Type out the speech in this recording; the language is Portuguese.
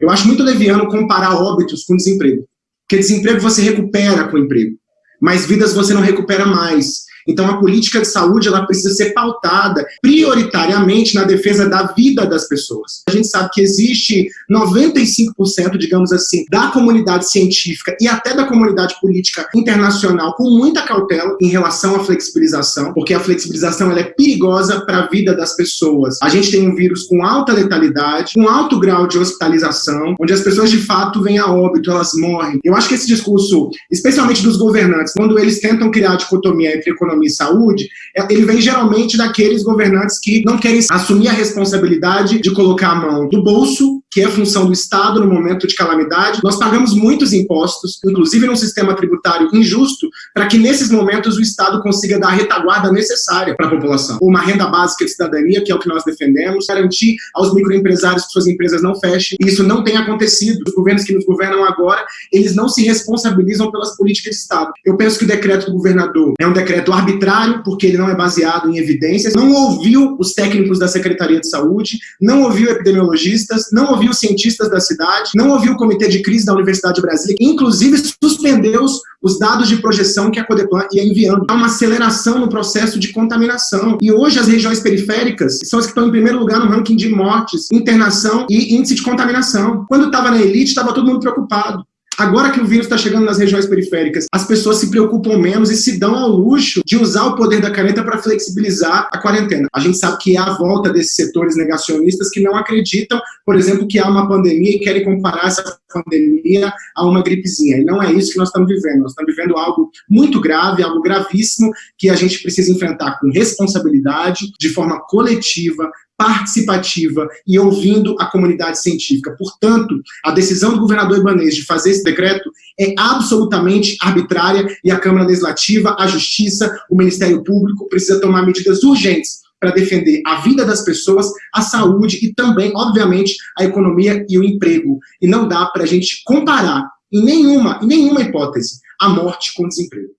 Eu acho muito leviano comparar óbitos com desemprego. Porque desemprego você recupera com emprego, mas vidas você não recupera mais. Então, a política de saúde ela precisa ser pautada prioritariamente na defesa da vida das pessoas. A gente sabe que existe 95%, digamos assim, da comunidade científica e até da comunidade política internacional com muita cautela em relação à flexibilização, porque a flexibilização ela é perigosa para a vida das pessoas. A gente tem um vírus com alta letalidade, com alto grau de hospitalização, onde as pessoas de fato vêm a óbito, elas morrem. Eu acho que esse discurso, especialmente dos governantes, quando eles tentam criar a dicotomia entre economia economia e saúde, é, ele vem geralmente daqueles governantes que não querem assumir a responsabilidade de colocar a mão do bolso, que é a função do Estado no momento de calamidade. Nós pagamos muitos impostos, inclusive num sistema tributário injusto, para que nesses momentos o Estado consiga dar a retaguarda necessária para a população. Uma renda básica de cidadania, que é o que nós defendemos, garantir aos microempresários que suas empresas não fechem. Isso não tem acontecido. Os governos que nos governam agora, eles não se responsabilizam pelas políticas de Estado. Eu penso que o decreto do governador é um decreto arbitrário, porque ele não é baseado em evidências, não ouviu os técnicos da Secretaria de Saúde, não ouviu epidemiologistas, não ouviu cientistas da cidade, não ouviu o Comitê de Crise da Universidade de Brasília, inclusive suspendeu os dados de projeção que a Codeplan ia enviando. Há uma aceleração no processo de contaminação. E hoje as regiões periféricas são as que estão em primeiro lugar no ranking de mortes, internação e índice de contaminação. Quando estava na elite, estava todo mundo preocupado. Agora que o vírus está chegando nas regiões periféricas, as pessoas se preocupam menos e se dão ao luxo de usar o poder da caneta para flexibilizar a quarentena. A gente sabe que é a volta desses setores negacionistas que não acreditam, por exemplo, que há uma pandemia e querem comparar essa pandemia a uma gripezinha. E não é isso que nós estamos vivendo. Nós estamos vivendo algo muito grave, algo gravíssimo, que a gente precisa enfrentar com responsabilidade, de forma coletiva, participativa e ouvindo a comunidade científica. Portanto, a decisão do governador Ibanez de fazer esse decreto é absolutamente arbitrária e a Câmara Legislativa, a Justiça, o Ministério Público precisa tomar medidas urgentes para defender a vida das pessoas, a saúde e também, obviamente, a economia e o emprego. E não dá para a gente comparar, em nenhuma, em nenhuma hipótese, a morte com o desemprego.